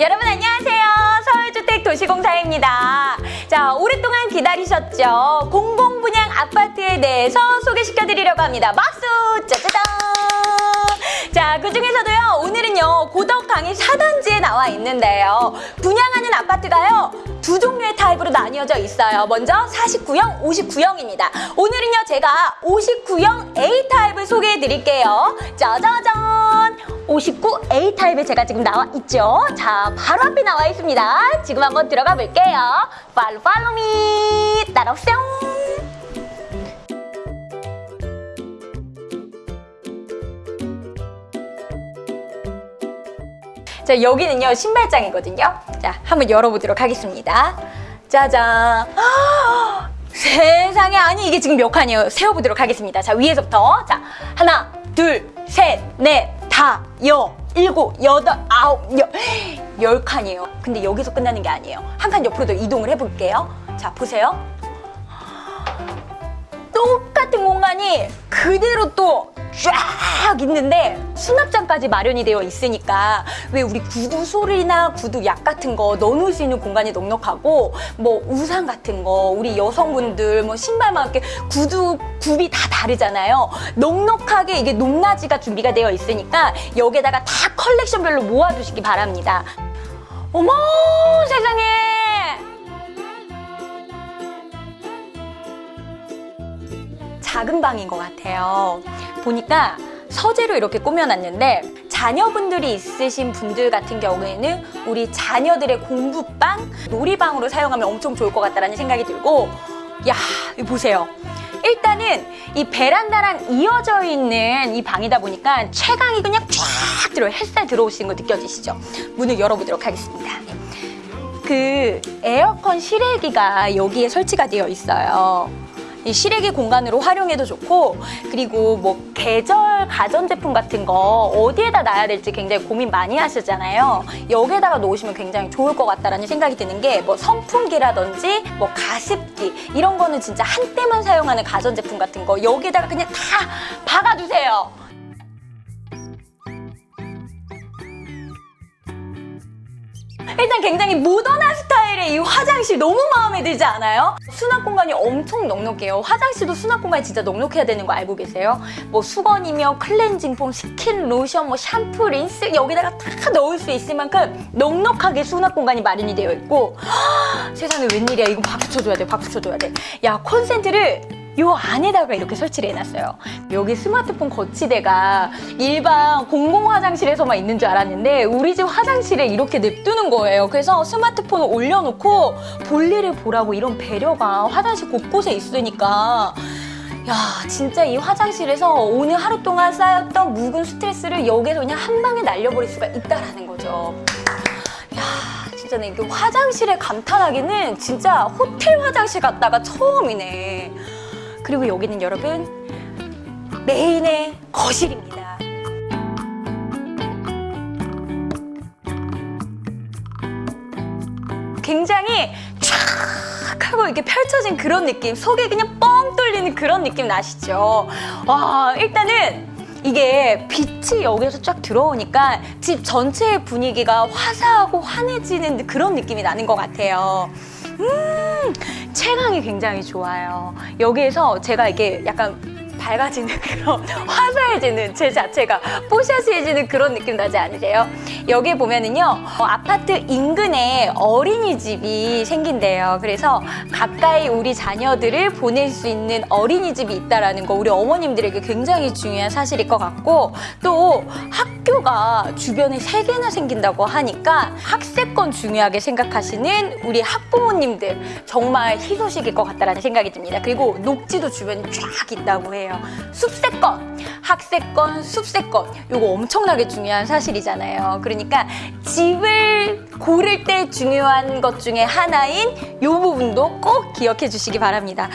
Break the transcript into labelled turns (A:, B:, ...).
A: 여러분 안녕하세요. 서울주택 도시공사입니다. 자, 오랫동안 기다리셨죠? 공공분양 아파트에 대해서 소개시켜드리려고 합니다. 박수! 짜자잔! 자, 그 중에서도요, 오늘은요, 고덕 강의 4단지에 나와 있는데요. 분양하는 아파트가요, 두 종류의 타입으로 나뉘어져 있어요. 먼저 49형, 59형입니다. 오늘은요, 제가 59형 A타입을 소개해 드릴게요. 짜자잔! 59A 타입에 제가 지금 나와 있죠. 자, 바로 앞에 나와 있습니다. 지금 한번 들어가 볼게요. 팔로 팔로미 따라오세요. 자, 여기는요, 신발장이거든요. 자, 한번 열어보도록 하겠습니다. 짜잔. 세상에, 아니, 이게 지금 몇 칸이에요? 세어보도록 하겠습니다. 자, 위에서부터. 자, 하나, 둘, 셋, 넷, 다, 여, 일곱, 여덟, 아홉, 열, 열 칸이에요. 근데 여기서 끝나는 게 아니에요. 한 칸 옆으로 더 이동을 해볼게요. 자, 보세요. 똑같은 공간이 그대로 또 쫙 있는데 수납장까지 마련이 되어 있으니까 왜 우리 구두 소리나 구두 약 같은 거 넣어놓을 수 있는 공간이 넉넉하고 뭐 우산 같은 거 우리 여성분들 뭐 신발만 이렇게 구두 굽이 다 다르잖아요. 넉넉하게 이게 높낮이가 준비가 되어 있으니까 여기에다가 다 컬렉션별로 모아두시기 바랍니다. 어머 세상에! 작은 방인 것 같아요. 보니까 서재로 이렇게 꾸며놨는데 자녀분들이 있으신 분들 같은 경우에는 우리 자녀들의 공부방, 놀이방으로 사용하면 엄청 좋을 것 같다는 생각이 들고 야, 이거 보세요. 일단은 이 베란다랑 이어져 있는 이 방이다 보니까 채광이 그냥 쫙 들어요. 햇살 들어오시는 거 느껴지시죠? 문을 열어보도록 하겠습니다. 그 에어컨 실외기가 여기에 설치가 되어 있어요. 이 실외기 공간으로 활용해도 좋고 그리고 뭐 계절 가전제품 같은 거 어디에다 놔야 될지 굉장히 고민 많이 하시잖아요. 여기에다가 놓으시면 굉장히 좋을 것 같다라는 생각이 드는 게 뭐 선풍기라든지 뭐 가습기 이런 거는 진짜 한때만 사용하는 가전제품 같은 거 여기에다가 그냥 다 박아두세요. 일단 굉장히 모던한 스타일의 이 화장실 너무 마음에 들지 않아요? 수납 공간이 엄청 넉넉해요. 화장실도 수납 공간이 진짜 넉넉해야 되는 거 알고 계세요? 뭐 수건이며 클렌징 폼, 스킨, 로션, 뭐 샴푸, 린스 여기다가 다 넣을 수 있을 만큼 넉넉하게 수납 공간이 마련이 되어 있고 허, 세상에 웬일이야 이거 박수 쳐줘야 돼 박수 쳐줘야 돼야 콘센트를 요 안에다가 이렇게 설치를 해놨어요. 여기 스마트폰 거치대가 일반 공공 화장실에서만 있는 줄 알았는데 우리 집 화장실에 이렇게 냅두는 거예요. 그래서 스마트폰을 올려놓고 볼일을 보라고 이런 배려가 화장실 곳곳에 있으니까 야 진짜 이 화장실에서 오늘 하루 동안 쌓였던 묵은 스트레스를 여기에서 그냥 한 방에 날려버릴 수가 있다라는 거죠. 야 진짜 이게 화장실에 감탄하기는 진짜 호텔 화장실 갔다가 처음이네. 그리고 여기는 여러분 메인의 거실입니다. 굉장히 촥 하고 이렇게 펼쳐진 그런 느낌 속에 그냥 뻥 뚫리는 그런 느낌 나시죠? 와 일단은 이게 빛이 여기서 쫙 들어오니까 집 전체의 분위기가 화사하고 환해지는 그런 느낌이 나는 것 같아요. 음, 체감이 굉장히 좋아요. 여기에서 제가 이게 약간 밝아지는 그런 화사해지는 제 자체가 뽀샤시해지는 그런 느낌 나지 않으세요? 여기 보면은요 어, 아파트 인근에 어린이집이 생긴대요. 그래서 가까이 우리 자녀들을 보낼 수 있는 어린이집이 있다는 거 우리 어머님들에게 굉장히 중요한 사실일 것 같고 또 학교가 주변에 세 개나 생긴다고 하니까 학세권 중요하게 생각하시는 우리 학부모님들 정말 희소식일 것 같다는 생각이 듭니다. 그리고 녹지도 주변에 쫙 있다고 해요 거예요. 숲세권, 학세권, 숲세권 이거 엄청나게 중요한 사실이잖아요. 그러니까 집을 고를 때 중요한 것 중에 하나인 이 부분도 꼭 기억해 주시기 바랍니다.